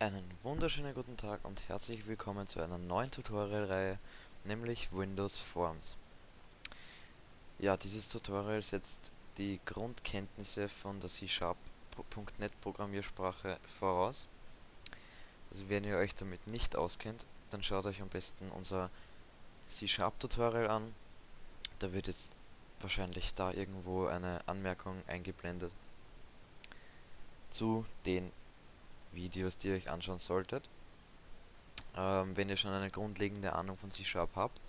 Einen wunderschönen guten Tag und herzlich willkommen zu einer neuen Tutorial-Reihe, nämlich Windows Forms. Ja, dieses Tutorial setzt die Grundkenntnisse von der C-Sharp.net Programmiersprache voraus. Also wenn ihr euch damit nicht auskennt, dann schaut euch am besten unser C-Sharp Tutorial an. Da wird jetzt wahrscheinlich da irgendwo eine Anmerkung eingeblendet zu den Videos, die ihr euch anschauen solltet. Ähm, wenn ihr schon eine grundlegende Ahnung von C-Sharp habt,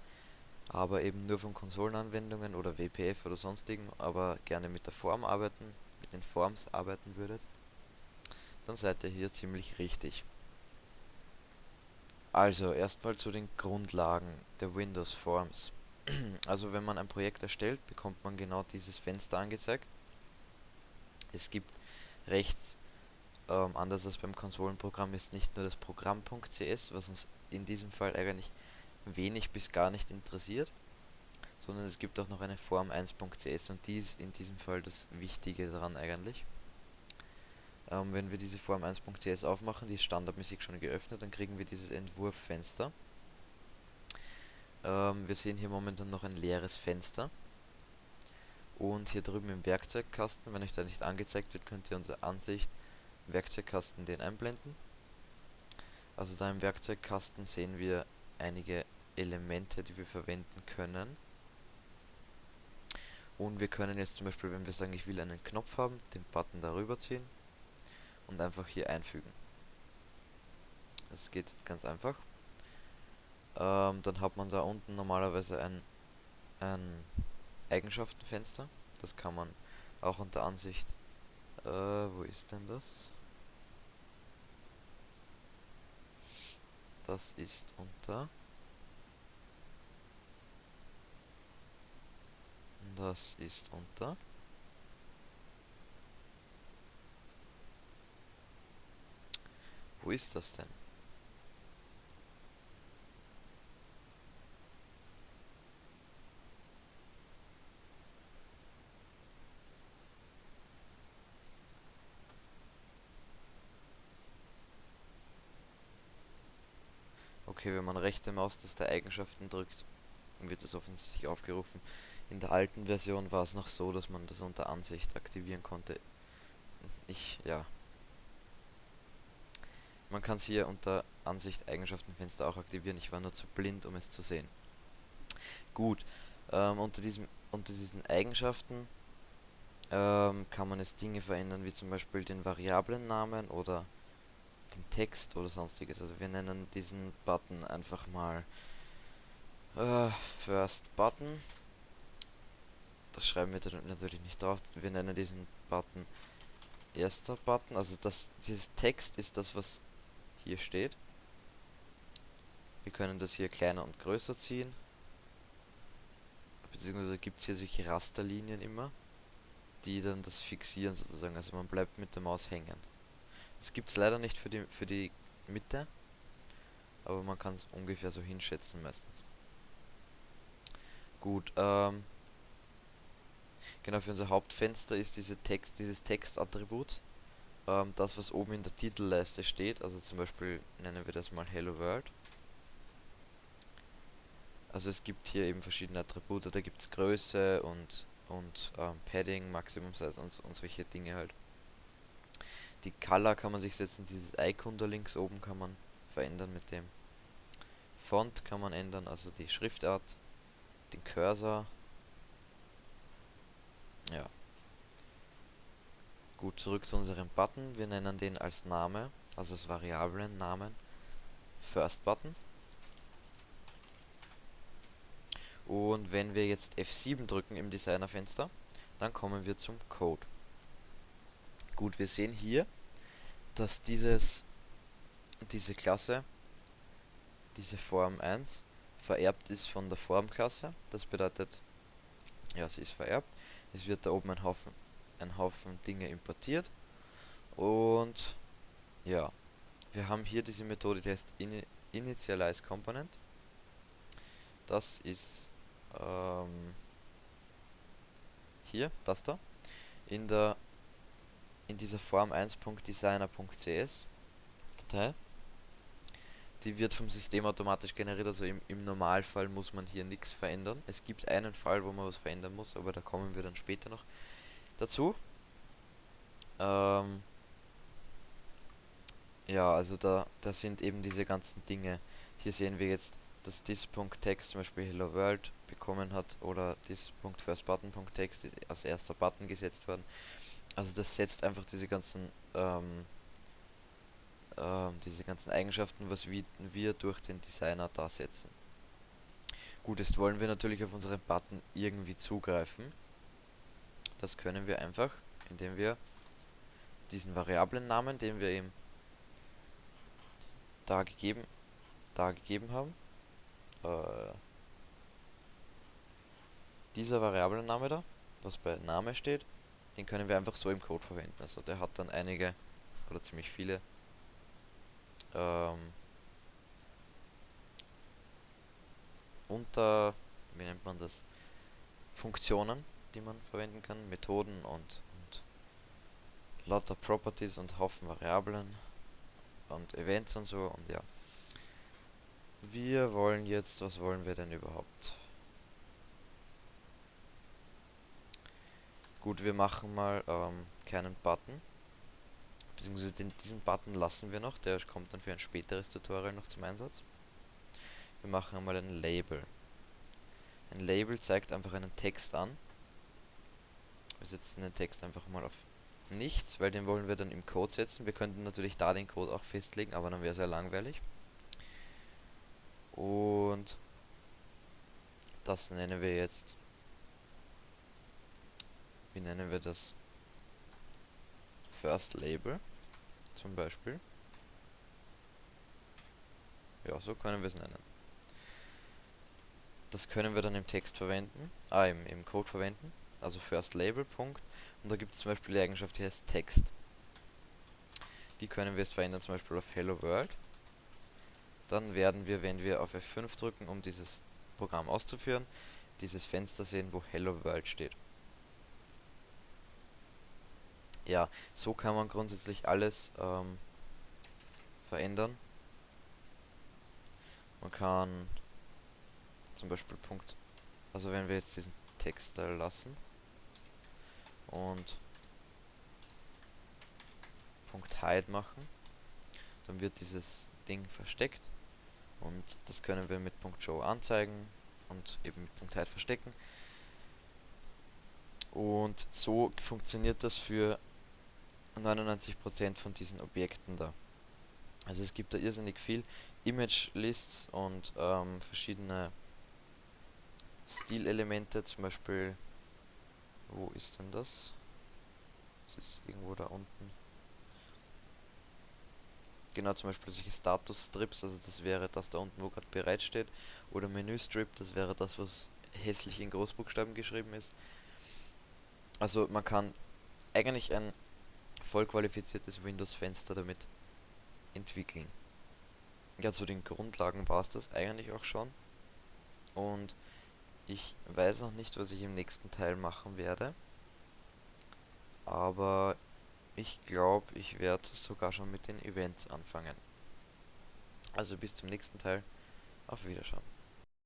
aber eben nur von Konsolenanwendungen oder WPF oder sonstigen, aber gerne mit der Form arbeiten, mit den Forms arbeiten würdet, dann seid ihr hier ziemlich richtig. Also erstmal zu den Grundlagen der Windows Forms. Also wenn man ein Projekt erstellt, bekommt man genau dieses Fenster angezeigt. Es gibt rechts ähm, anders als beim Konsolenprogramm ist nicht nur das Programm.cs, was uns in diesem Fall eigentlich wenig bis gar nicht interessiert, sondern es gibt auch noch eine Form 1.cs und die ist in diesem Fall das Wichtige daran eigentlich. Ähm, wenn wir diese Form 1.cs aufmachen, die ist standardmäßig schon geöffnet, dann kriegen wir dieses Entwurffenster. Ähm, wir sehen hier momentan noch ein leeres Fenster. Und hier drüben im Werkzeugkasten, wenn euch da nicht angezeigt wird, könnt ihr unsere Ansicht Werkzeugkasten den einblenden. Also da im Werkzeugkasten sehen wir einige Elemente, die wir verwenden können. Und wir können jetzt zum Beispiel, wenn wir sagen, ich will einen Knopf haben, den Button darüber ziehen und einfach hier einfügen. Das geht ganz einfach. Ähm, dann hat man da unten normalerweise ein, ein Eigenschaftenfenster. Das kann man auch unter Ansicht. Äh, wo ist denn das? Das ist unter das ist unter wo ist das denn? Okay, wenn man rechte Maustaste Eigenschaften drückt, wird das offensichtlich aufgerufen. In der alten Version war es noch so, dass man das unter Ansicht aktivieren konnte. Ich, ja. Man kann es hier unter Ansicht Eigenschaftenfenster auch aktivieren. Ich war nur zu blind, um es zu sehen. Gut, ähm, unter, diesem, unter diesen Eigenschaften ähm, kann man jetzt Dinge verändern, wie zum Beispiel den Variablennamen oder den Text oder sonstiges. Also wir nennen diesen Button einfach mal äh, First Button. Das schreiben wir natürlich nicht drauf. Wir nennen diesen Button erster Button. Also das, dieses Text ist das, was hier steht. Wir können das hier kleiner und größer ziehen. Beziehungsweise gibt es hier solche Rasterlinien immer, die dann das fixieren sozusagen. Also man bleibt mit der Maus hängen. Das gibt es leider nicht für die, für die Mitte, aber man kann es ungefähr so hinschätzen meistens. Gut, ähm, genau für unser Hauptfenster ist diese Text, dieses Textattribut, ähm, das was oben in der Titelleiste steht, also zum Beispiel nennen wir das mal Hello World. Also es gibt hier eben verschiedene Attribute, da gibt es Größe und, und ähm, Padding, Maximum Size und, und solche Dinge halt. Die Color kann man sich setzen, dieses Icon da links oben kann man verändern mit dem. Font kann man ändern, also die Schriftart, den Cursor. Ja. Gut, zurück zu unserem Button. Wir nennen den als Name, also als Variablen Namen, First Button. Und wenn wir jetzt F7 drücken im Designerfenster, dann kommen wir zum Code. Gut, wir sehen hier, dass dieses, diese Klasse, diese Form 1, vererbt ist von der Formklasse. Das bedeutet, ja, sie ist vererbt. Es wird da oben ein Haufen, ein Haufen Dinge importiert. Und ja, wir haben hier diese Methode, die heißt Initialize Component. Das ist ähm, hier, das da. In der in dieser Form 1.designer.cs. Datei. Die wird vom System automatisch generiert, also im, im Normalfall muss man hier nichts verändern. Es gibt einen Fall, wo man was verändern muss, aber da kommen wir dann später noch dazu. Ähm, ja, also da, da sind eben diese ganzen Dinge. Hier sehen wir jetzt, dass this.text zum Beispiel Hello World bekommen hat oder this.firstButton.text ist als erster Button gesetzt worden. Also das setzt einfach diese ganzen ähm, ähm, diese ganzen Eigenschaften, was wir, wir durch den Designer da setzen. Gut, jetzt wollen wir natürlich auf unseren Button irgendwie zugreifen. Das können wir einfach, indem wir diesen Variablennamen, den wir eben da gegeben, da gegeben haben, äh, dieser Variablenname da, was bei Name steht, den können wir einfach so im Code verwenden. Also der hat dann einige oder ziemlich viele ähm, unter, wie nennt man das, Funktionen, die man verwenden kann, Methoden und, und lauter Properties und Haufen Variablen und Events und so und ja. Wir wollen jetzt, was wollen wir denn überhaupt? Gut, wir machen mal ähm, keinen Button. Beziehungsweise den, diesen Button lassen wir noch, der kommt dann für ein späteres Tutorial noch zum Einsatz. Wir machen einmal ein Label. Ein Label zeigt einfach einen Text an. Wir setzen den Text einfach mal auf nichts, weil den wollen wir dann im Code setzen. Wir könnten natürlich da den Code auch festlegen, aber dann wäre es ja langweilig. Und das nennen wir jetzt. Wie nennen wir das? First Label zum Beispiel. Ja, so können wir es nennen. Das können wir dann im Text verwenden, ah, im, im Code verwenden, also First Label Punkt. Und da gibt es zum Beispiel die Eigenschaft, die heißt Text. Die können wir jetzt verändern, zum Beispiel auf Hello World. Dann werden wir, wenn wir auf F5 drücken, um dieses Programm auszuführen, dieses Fenster sehen, wo Hello World steht. Ja, so kann man grundsätzlich alles ähm, verändern. Man kann zum Beispiel Punkt, also wenn wir jetzt diesen Textteil lassen und Punkt Hide machen, dann wird dieses Ding versteckt und das können wir mit Punkt Show anzeigen und eben mit Punkt Hide verstecken. Und so funktioniert das für 99% von diesen Objekten da. Also es gibt da irrsinnig viel Image Lists und ähm, verschiedene Stilelemente, zum Beispiel, wo ist denn das? Das ist irgendwo da unten. Genau, zum Beispiel solche Status-Strips, also das wäre das da unten, wo gerade bereitsteht. Oder Menü-Strip, das wäre das, was hässlich in Großbuchstaben geschrieben ist. Also man kann eigentlich ein voll qualifiziertes Windows-Fenster damit entwickeln. Ja, zu den Grundlagen war es das eigentlich auch schon. Und ich weiß noch nicht, was ich im nächsten Teil machen werde. Aber ich glaube, ich werde sogar schon mit den Events anfangen. Also bis zum nächsten Teil. Auf Wiederschauen.